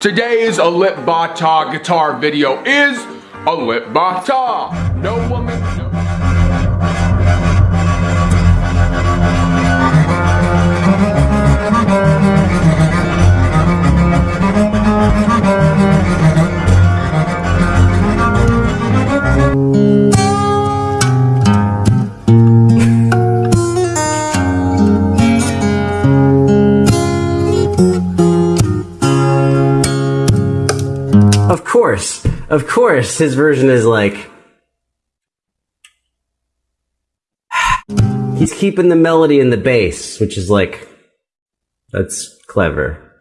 Today's Alip Ba Ta guitar video is Alip Ba Ta. No woman, no. Of course, of course, his version is like. He's keeping the melody in the bass, which is like. That's clever.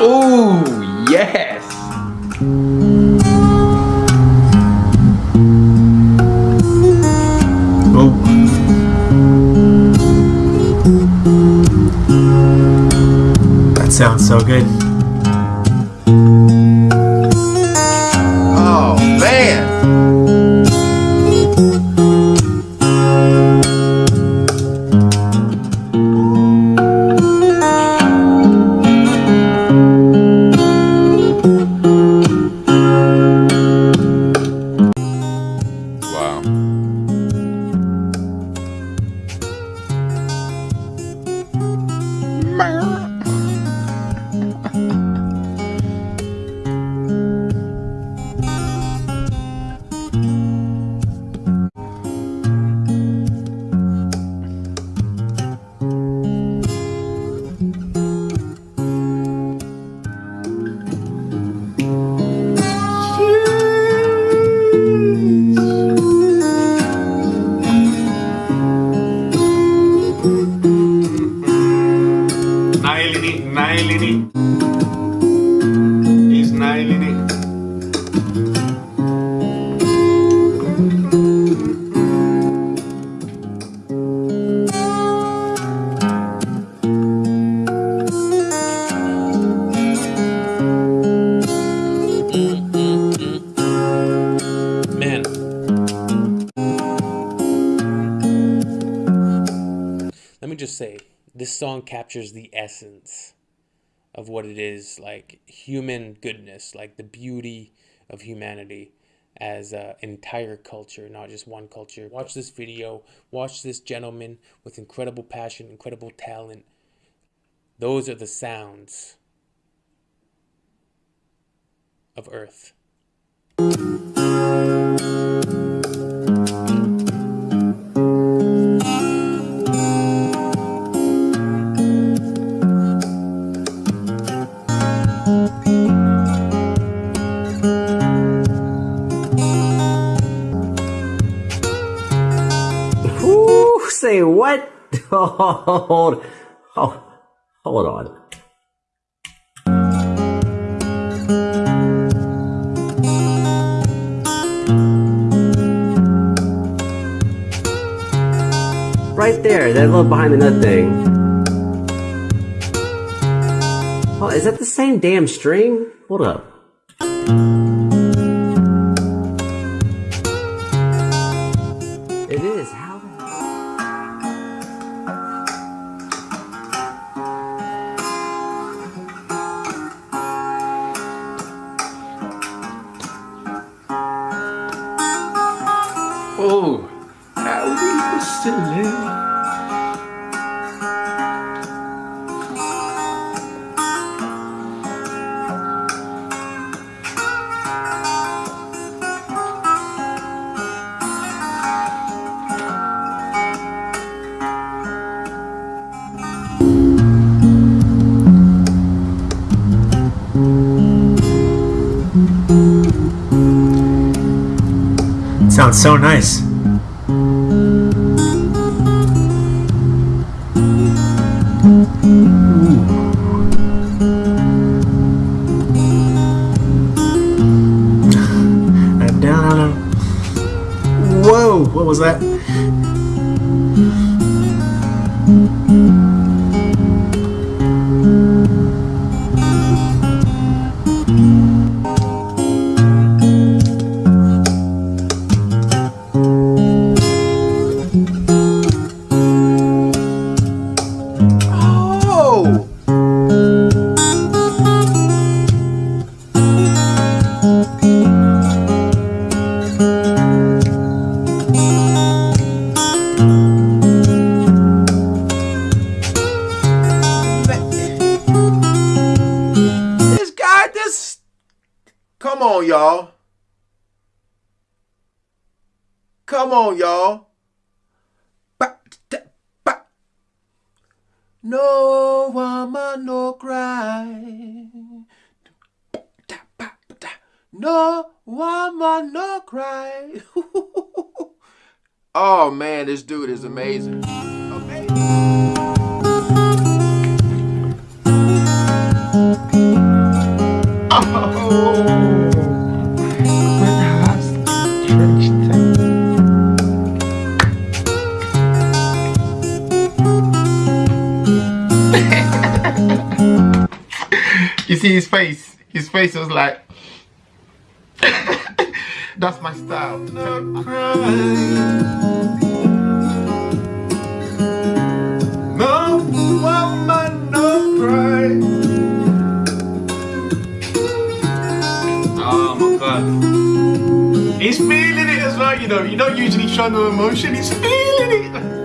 Oh, yes. That sounds so good. This song captures the essence of what it is like human goodness, like the beauty of humanity as an entire culture, not just one culture. Watch this video, watch this gentleman with incredible passion, incredible talent. Those are the sounds of Earth. What? Hold, oh, hold on. Right there, that little behind the nut thing. Oh, is that the same damn string? Hold up. Oh, how we used to live. Sounds so nice. Was that? Come on, y'all. Come on, y'all. No woman, no cry. No woman, no cry. oh man, this dude is amazing. Amazing. Face? His face was like, that's my style. No. No woman, no. Oh my god. He's feeling it as well, you know. You don't usually show no emotion, he's feeling it.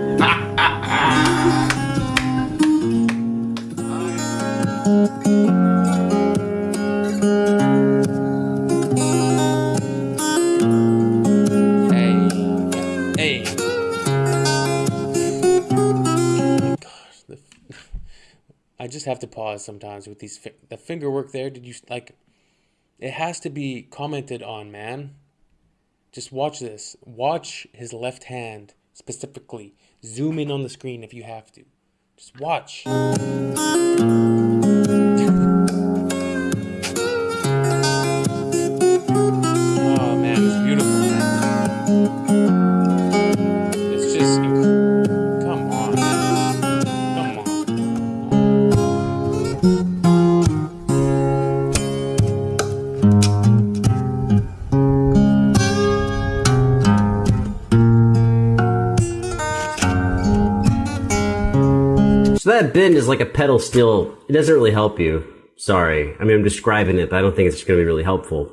I just have to pause sometimes with these fi- the finger work there. Did you like? It has to be commented on, man. Just watch this. Watch his left hand specifically. Zoom in on the screen if you have to. Just watch. So that bend is like a pedal steel. It doesn't really help you. Sorry. I mean, I'm describing it, but I don't think it's going to be really helpful.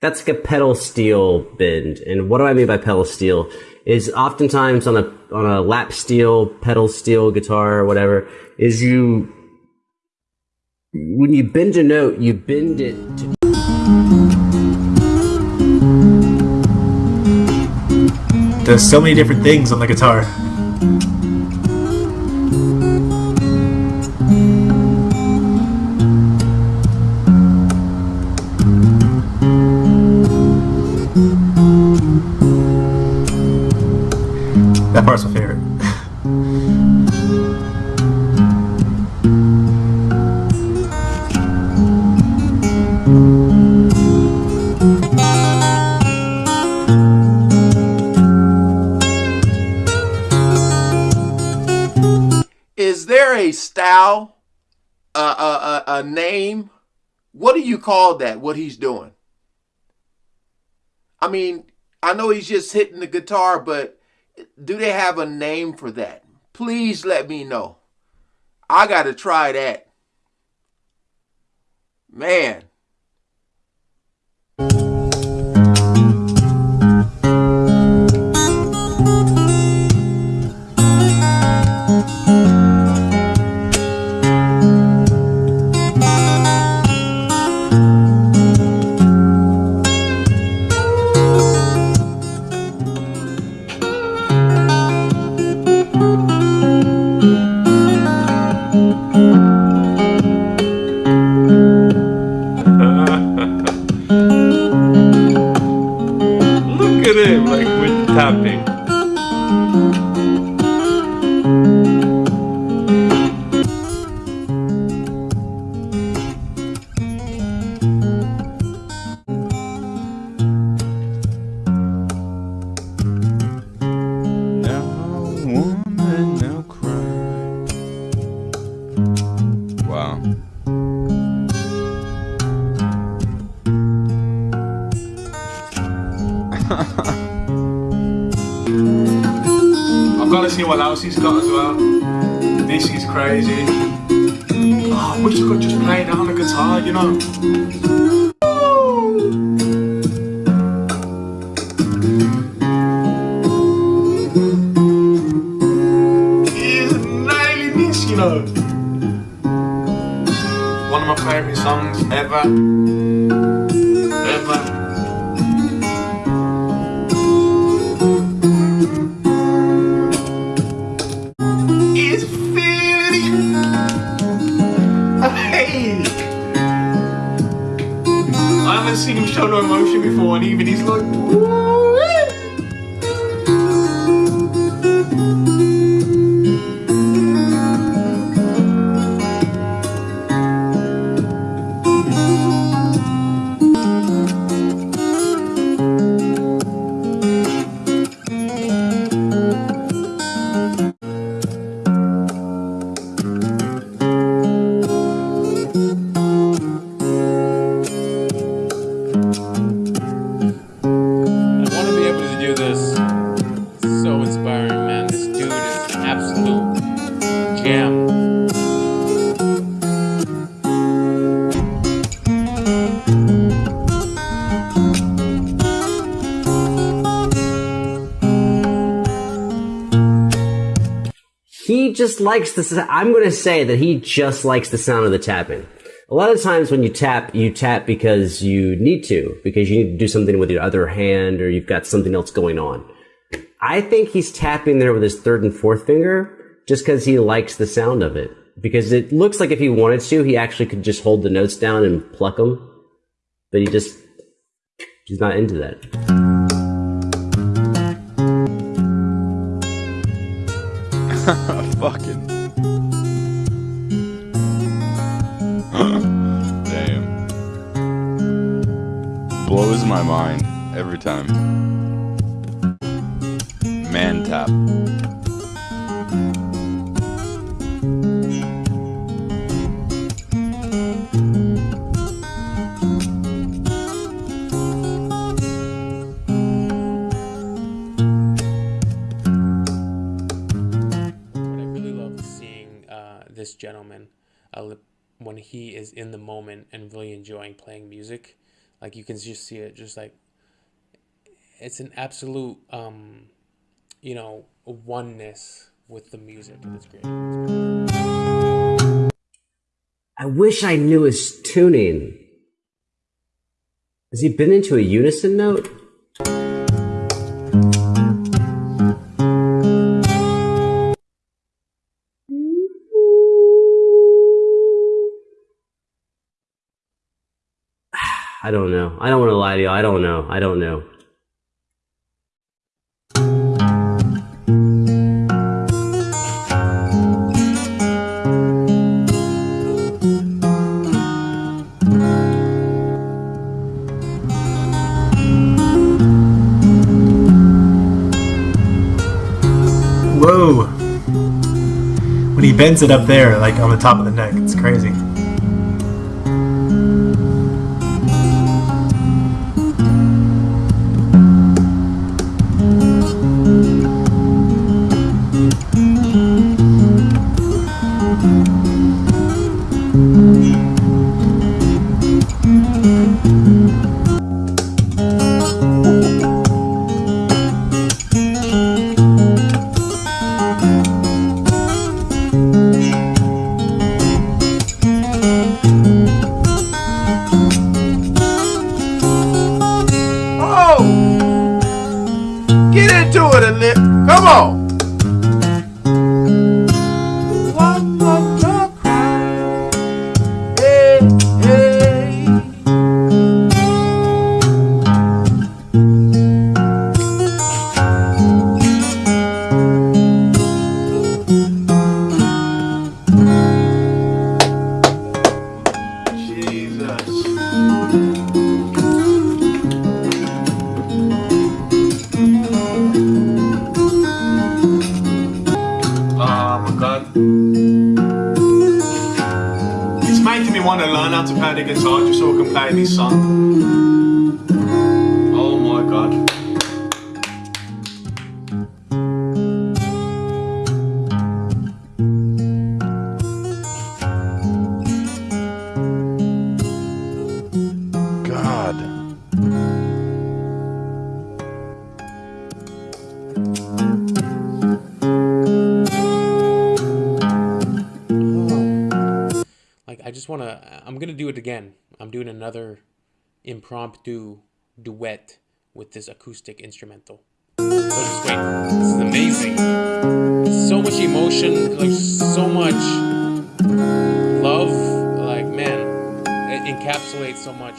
That's like a pedal steel bend. And what do I mean by pedal steel? Is oftentimes on a on a lap steel, pedal steel guitar or whatever, is you when you bend a note, you bend it to There's so many different things on the guitar. That part's my favorite. A, a name? What do you call that? What he's doing? I mean, I know he's just hitting the guitar, but do they have a name for that? Please let me know. I got to try that. Man. What else he's got as well. This is crazy. Oh, I wish I could just play that on the guitar, you know. One of my favourite songs. Ever. Haven't seen him show no emotion before, and even he's like, "Woo." Just likes the. s- I'm going to say that he just likes the sound of the tapping. A lot of times when you tap, you tap because you need to, because you need to do something with your other hand or you've got something else going on. I think he's tapping there with his third and fourth finger just because he likes the sound of it. Because it looks like if he wanted to, he actually could just hold the notes down and pluck them. But he just, he's not into that. Fucking. Damn. Blows my mind every time. Man tap. Gentleman uh, when he is in the moment and really enjoying playing music. Like you can just see it, just like it's an absolute, um, you know, oneness with the music. It's great. I wish I knew his tuning. Has he been into a unison note? I don't know. I don't want to lie to you. I don't know. I don't know. Whoa! When he bends it up there, like on the top of the neck, it's crazy. It's making me want to learn how to play the guitar just so I can play this song. Just want to. Uh, I'm gonna do it again. I'm doing another impromptu duet with this acoustic instrumental. So just wait. This is amazing. So much emotion, like so much love. Like man, it encapsulates so much